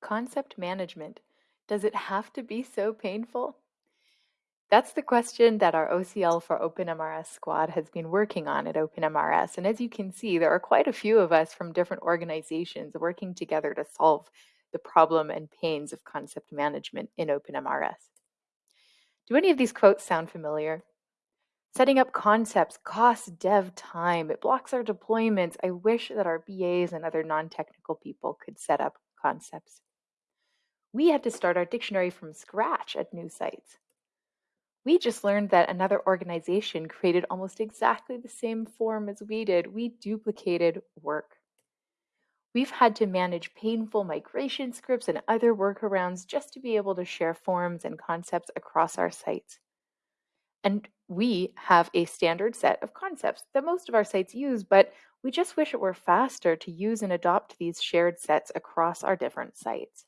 Concept management. Does it have to be so painful? That's the question that our OCL for OpenMRS squad has been working on at OpenMRS. And as you can see, there are quite a few of us from different organizations working together to solve the problem and pains of concept management in OpenMRS. Do any of these quotes sound familiar? Setting up concepts costs dev time. It blocks our deployments. I wish that our BAs and other non-technical people could set up concepts. We had to start our dictionary from scratch at new sites. We just learned that another organization created almost exactly the same form as we did. We duplicated work. We've had to manage painful migration scripts and other workarounds just to be able to share forms and concepts across our sites. And we have a standard set of concepts that most of our sites use, but we just wish it were faster to use and adopt these shared sets across our different sites.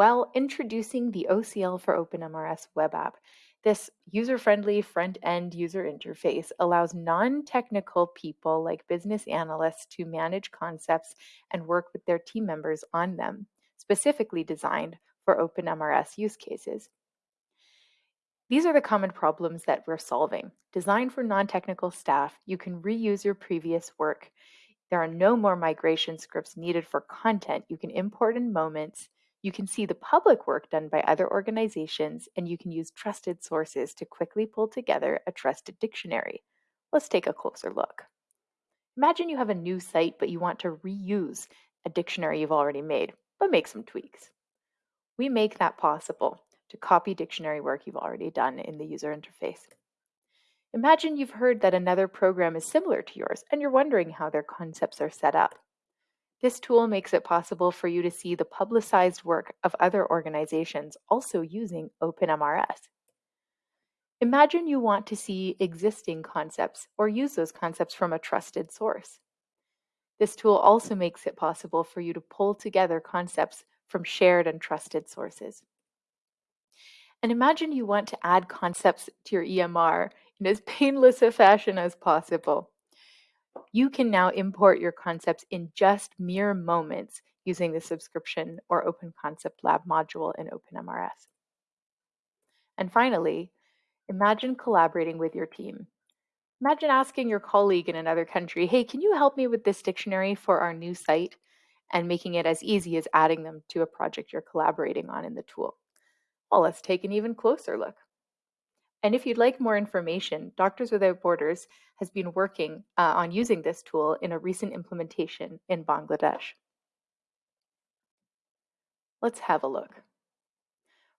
While introducing the OCL for OpenMRS web app, this user-friendly front-end user interface allows non-technical people like business analysts to manage concepts and work with their team members on them, specifically designed for OpenMRS use cases. These are the common problems that we're solving. Designed for non-technical staff, you can reuse your previous work. There are no more migration scripts needed for content. You can import in moments. You can see the public work done by other organizations, and you can use trusted sources to quickly pull together a trusted dictionary. Let's take a closer look. Imagine you have a new site, but you want to reuse a dictionary you've already made, but make some tweaks. We make that possible to copy dictionary work you've already done in the user interface. Imagine you've heard that another program is similar to yours and you're wondering how their concepts are set up. This tool makes it possible for you to see the publicized work of other organizations also using OpenMRS. Imagine you want to see existing concepts or use those concepts from a trusted source. This tool also makes it possible for you to pull together concepts from shared and trusted sources. And imagine you want to add concepts to your EMR in as painless a fashion as possible. You can now import your concepts in just mere moments using the subscription or Open Concept Lab module in OpenMRS. And finally, imagine collaborating with your team. Imagine asking your colleague in another country, hey, can you help me with this dictionary for our new site? And making it as easy as adding them to a project you're collaborating on in the tool. Well, let's take an even closer look. And if you'd like more information, Doctors Without Borders has been working uh, on using this tool in a recent implementation in Bangladesh. Let's have a look.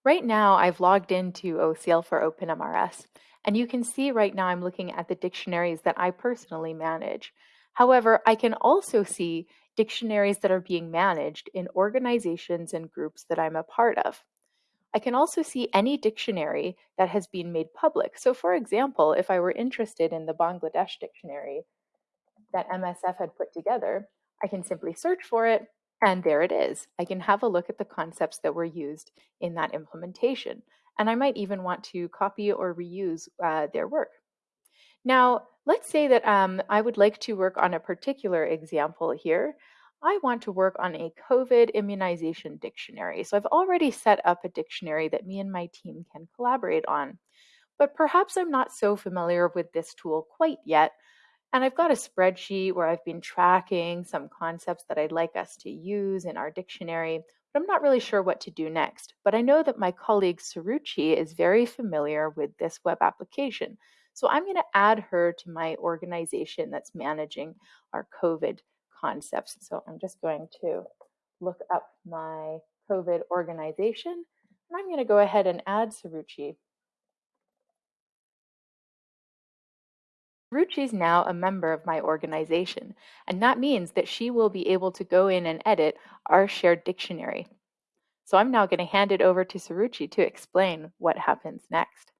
Right now, I've logged into OCL for OpenMRS, and you can see right now I'm looking at the dictionaries that I personally manage. However, I can also see dictionaries that are being managed in organizations and groups that I'm a part of. I can also see any dictionary that has been made public. So for example, if I were interested in the Bangladesh dictionary that MSF had put together, I can simply search for it and there it is. I can have a look at the concepts that were used in that implementation. And I might even want to copy or reuse uh, their work. Now, let's say that um, I would like to work on a particular example here. I want to work on a COVID immunization dictionary. So I've already set up a dictionary that me and my team can collaborate on. But perhaps I'm not so familiar with this tool quite yet. And I've got a spreadsheet where I've been tracking some concepts that I'd like us to use in our dictionary, but I'm not really sure what to do next. But I know that my colleague Suruchi is very familiar with this web application. So I'm going to add her to my organization that's managing our COVID concepts. So I'm just going to look up my COVID organization and I'm going to go ahead and add Suruchi. Suruchi is now a member of my organization, and that means that she will be able to go in and edit our shared dictionary. So I'm now going to hand it over to Suruchi to explain what happens next.